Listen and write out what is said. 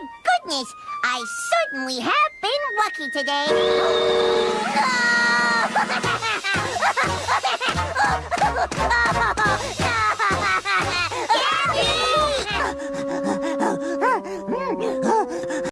Goodness, I certainly have been lucky today.